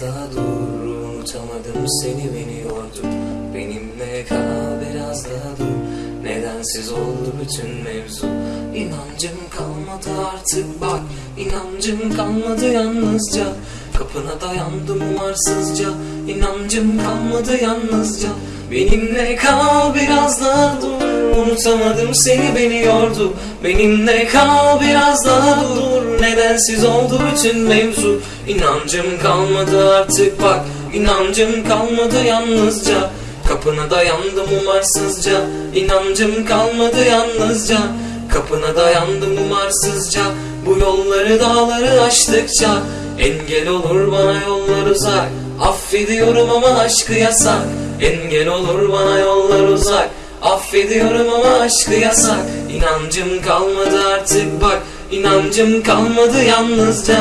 daha dur Unutamadım seni beni yordu Benimle kal biraz daha dur. Nedensiz oldu bütün mevzu. İnancım kalmadı artık bak. İnancım kalmadı yalnızca. Kapına dayandım umarsızca. İnancım kalmadı yalnızca. Benimle kal biraz daha Unutamadım seni beni yordu. Benimle kal biraz daha dur. Nedensiz oldu bütün mevzu. İnancım kalmadı artık bak. İnancım kalmadı yalnızca. Kapına dayandım umarsızca. İnancım kalmadı yalnızca. Kapına dayandım umarsızca. Bu yolları dağları aştıkça Engel olur bana yollar uzak. Affediyorum ama aşkı yasak. Engel olur bana yollar uzak Affediyorum ama aşkı yasak. İnancım kalmadı artık bak. İnancım kalmadı yalnızca